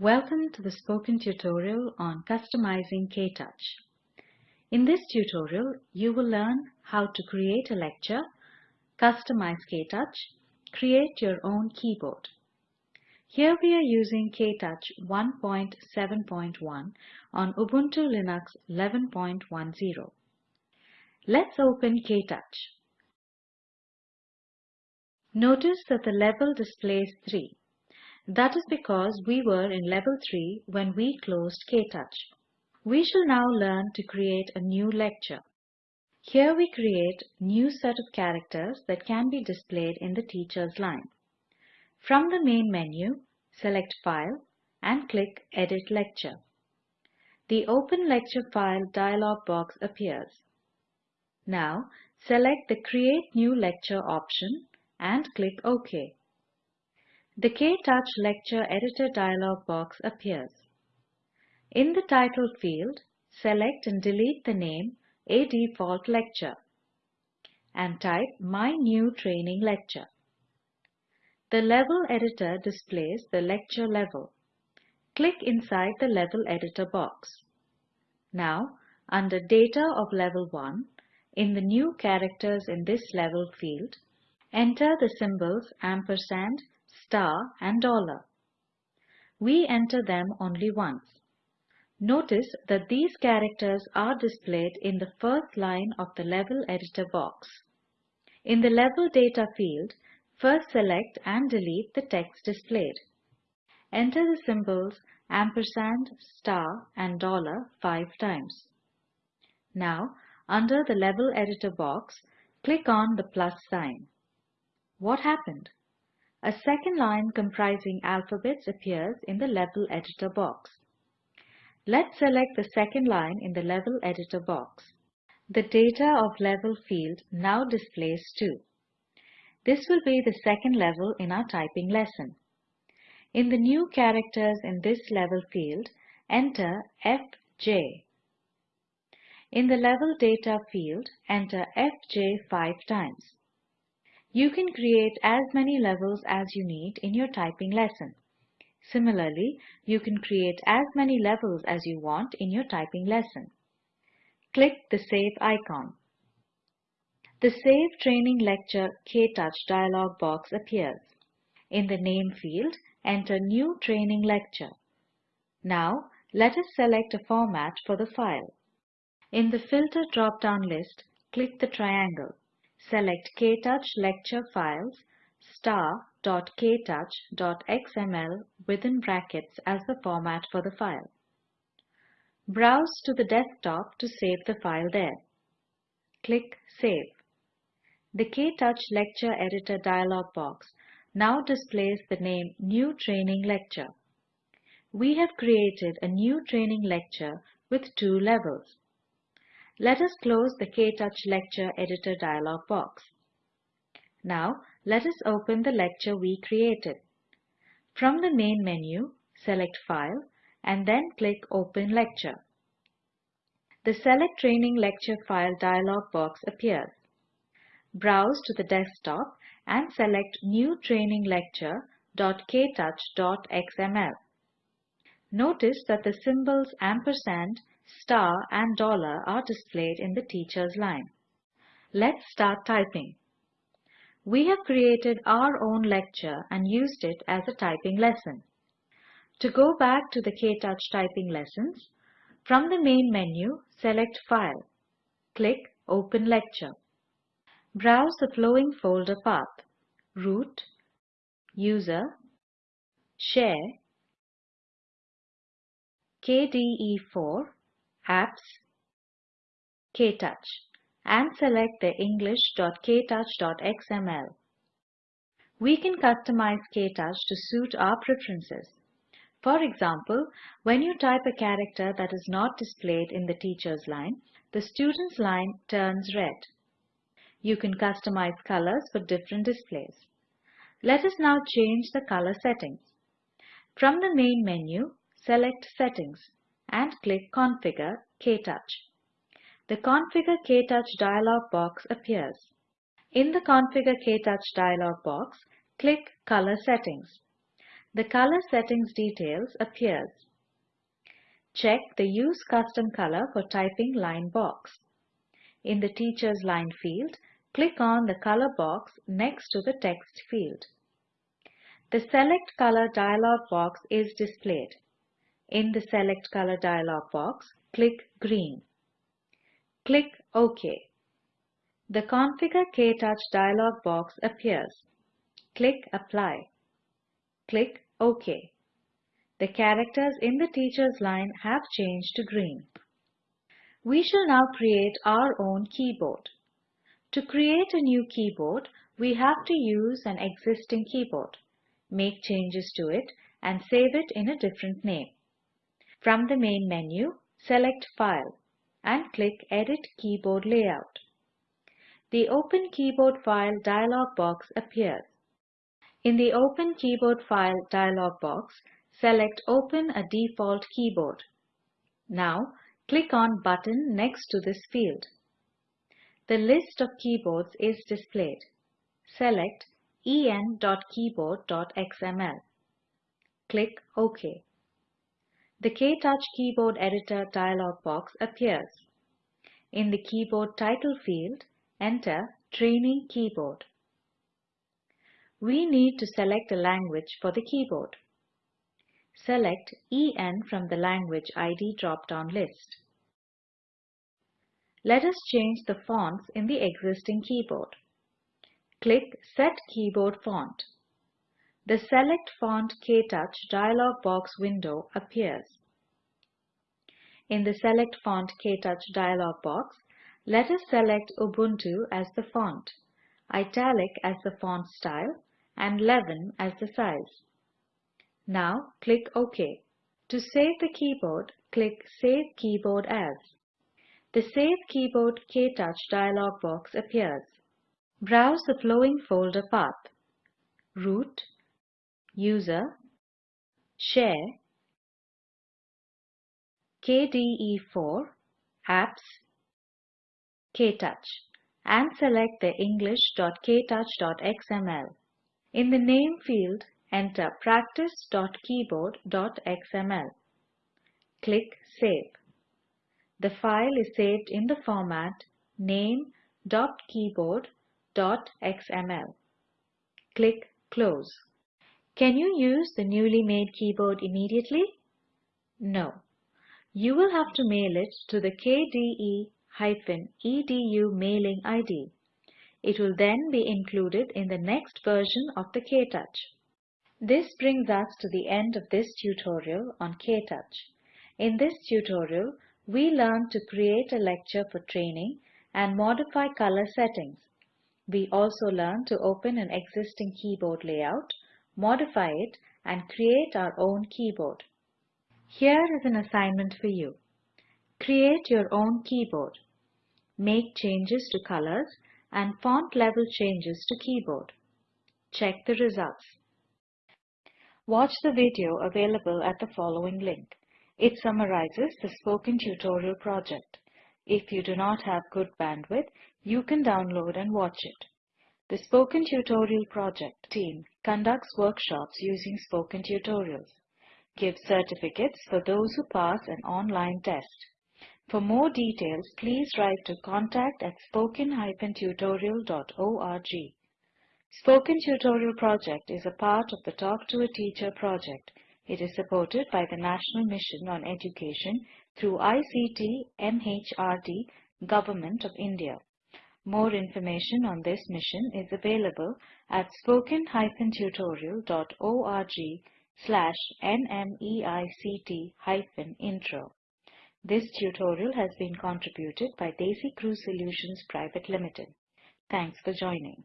Welcome to the spoken tutorial on customizing KTouch. In this tutorial, you will learn how to create a lecture, customize KTouch, create your own keyboard. Here we are using KTouch 1.7.1 on Ubuntu Linux 11.10. Let's open KTouch. Notice that the level displays 3. That is because we were in level 3 when we closed KTouch. We shall now learn to create a new lecture. Here we create new set of characters that can be displayed in the teacher's line. From the main menu, select File and click Edit Lecture. The Open Lecture File dialog box appears. Now select the Create New Lecture option and click OK. The KTouch Lecture Editor dialog box appears. In the title field, select and delete the name A Default Lecture and type My New Training Lecture. The Level Editor displays the lecture level. Click inside the Level Editor box. Now, under Data of Level 1, in the New Characters in this level field, enter the symbols ampersand, star and dollar. We enter them only once. Notice that these characters are displayed in the first line of the Level Editor box. In the Level Data field, first select and delete the text displayed. Enter the symbols ampersand, star and dollar five times. Now, under the Level Editor box, click on the plus sign. What happened? A second line comprising alphabets appears in the Level Editor box. Let's select the second line in the Level Editor box. The Data of Level field now displays 2. This will be the second level in our typing lesson. In the new characters in this level field, enter FJ. In the Level Data field, enter FJ 5 times. You can create as many levels as you need in your typing lesson. Similarly, you can create as many levels as you want in your typing lesson. Click the Save icon. The Save Training Lecture KTouch dialog box appears. In the Name field, enter New Training Lecture. Now, let us select a format for the file. In the Filter drop-down list, click the triangle select KTouch lecture files star.ktouch.xml within brackets as the format for the file. Browse to the desktop to save the file there. Click Save. The KTouch Lecture Editor dialog box now displays the name New Training Lecture. We have created a new training lecture with two levels. Let us close the KTouch Lecture Editor dialog box. Now, let us open the lecture we created. From the main menu, select File and then click Open Lecture. The Select Training Lecture File dialog box appears. Browse to the desktop and select New Training Lecture.ktouch.xml. Notice that the symbols ampersand star and dollar are displayed in the teacher's line. Let's start typing. We have created our own lecture and used it as a typing lesson. To go back to the KTouch typing lessons, from the main menu, select File. Click Open Lecture. Browse the flowing folder path, Root, User, Share, KDE4 Apps, KTouch and select the english.ktouch.xml. We can customize KTouch to suit our preferences. For example, when you type a character that is not displayed in the teacher's line, the student's line turns red. You can customize colors for different displays. Let us now change the color settings. From the main menu, select Settings and click Configure KTouch. The Configure KTouch dialog box appears. In the Configure KTouch dialog box, click Color Settings. the color settings details appears. Check the Use Custom Color for Typing line box. In the Teacher's Line field, click on the color box next to the text field. The Select Color dialog box is displayed. In the Select Color dialog box, click Green. Click OK. The Configure KTouch dialog box appears. Click Apply. Click OK. The characters in the teacher's line have changed to green. We shall now create our own keyboard. To create a new keyboard, we have to use an existing keyboard, make changes to it and save it in a different name. From the main menu, select File and click Edit Keyboard Layout. The Open Keyboard File dialog box appears. In the Open Keyboard File dialog box, select Open a default keyboard. Now, click on button next to this field. The list of keyboards is displayed. Select en.keyboard.xml. Click OK. The KTouch Keyboard Editor dialog box appears. In the Keyboard Title field, enter Training Keyboard. We need to select a language for the keyboard. Select EN from the Language ID drop-down list. Let us change the fonts in the existing keyboard. Click Set Keyboard Font. The Select Font KTouch dialog box window appears. In the Select Font KTouch dialog box, let us select Ubuntu as the font, Italic as the font style, and 11 as the size. Now click OK. To save the keyboard, click Save Keyboard As. The Save Keyboard KTouch dialog box appears. Browse the flowing folder path. Root, User, Share, KDE4, Apps, KTouch and select the english.ktouch.xml. In the name field, enter practice.keyboard.xml. Click Save. The file is saved in the format name.keyboard.xml. Click Close. Can you use the newly made keyboard immediately? No. You will have to mail it to the KDE-EDU mailing ID. It will then be included in the next version of the KTouch. This brings us to the end of this tutorial on KTouch. In this tutorial, we learned to create a lecture for training and modify color settings. We also learned to open an existing keyboard layout, modify it, and create our own keyboard. Here is an assignment for you. Create your own keyboard. Make changes to colors and font level changes to keyboard. Check the results. Watch the video available at the following link. It summarizes the Spoken Tutorial project. If you do not have good bandwidth, you can download and watch it. The Spoken Tutorial project team conducts workshops using Spoken Tutorials, gives certificates for those who pass an online test, for more details, please write to contact at spoken-tutorial.org. Spoken Tutorial project is a part of the Talk to a Teacher project. It is supported by the National Mission on Education through ICT MHRD, Government of India. More information on this mission is available at spoken-tutorial.org slash nmeict-intro. This tutorial has been contributed by DesiCrew Solutions Private Limited. Thanks for joining.